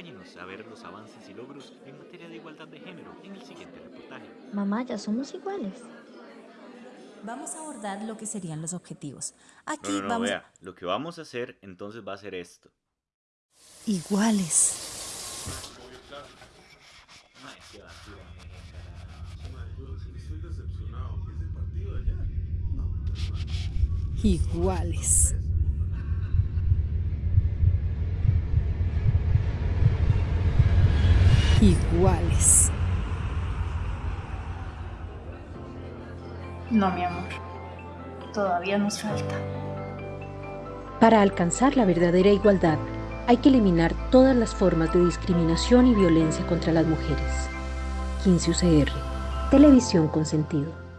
Acompáñenos a ver los avances y logros en materia de igualdad de género en el siguiente reportaje. Mamá, ya somos iguales. Vamos a abordar lo que serían los objetivos. Aquí No, no, no, vamos vea, lo que vamos a hacer entonces va a ser esto. iguales. Ay, Iguales. No, mi amor. Todavía nos falta. Para alcanzar la verdadera igualdad, hay que eliminar todas las formas de discriminación y violencia contra las mujeres. 15 UCR, Televisión con sentido.